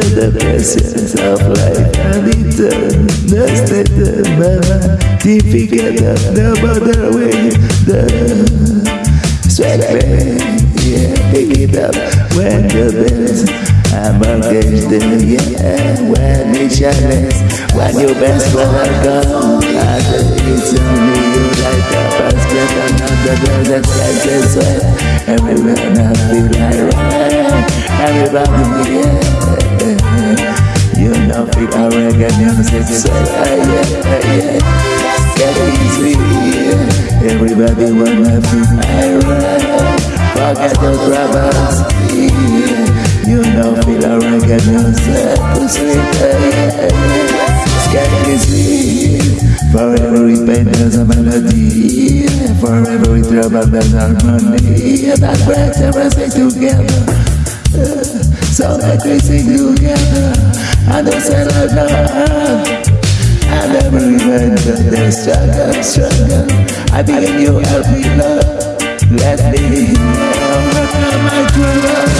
the presence of life and return the state of certificate of the border with the sweat yeah, pick it up when the bells I'm against the yeah when it shines when your best for come and it's only you like a basket another girl that sweat everywhere and I feel like everybody yeah. Get easy, yeah. Everybody wanna feel alright. Forget your troubles. You know, feel a reggae music to sleep, yeah. Skank is sweet. For every pain there's a melody. For every trouble there's harmony. That brings everything together. So that we sing together. And don't say like that. I never remember the struggle, struggle. I begin you help me love. Let me overcome my troubles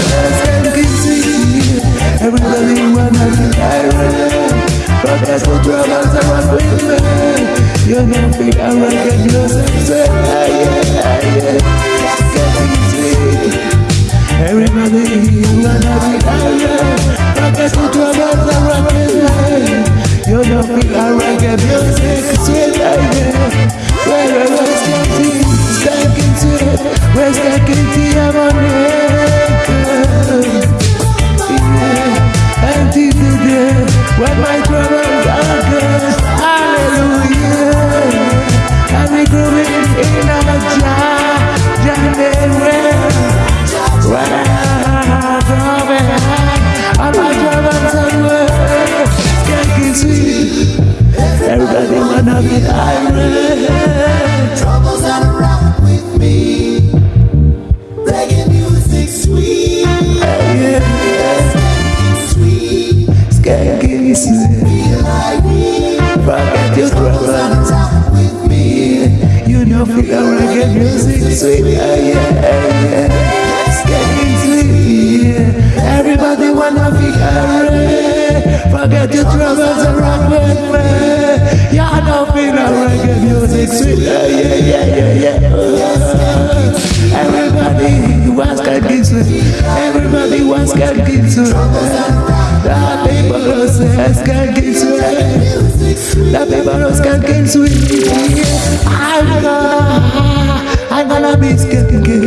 and see everybody wanna be irate. Forget the troubles I want with me. You know, feel I want to get ah yeah, ah yeah. Feel want to music Everybody wanna be irate. Troubles that with me. Reggae music sweet, sweet. Skanking sweet. Feel like me. Forget your troubles. With me. You know, feel reggae music sweet. Yeah, yeah, yeah. Skanking sweet. Yeah. Everybody wanna be irate. Forget your troubles wants skanking sweet. The people who say skanking sweet. The people who skanking sweet. I'm gonna, I'm gonna be skanking.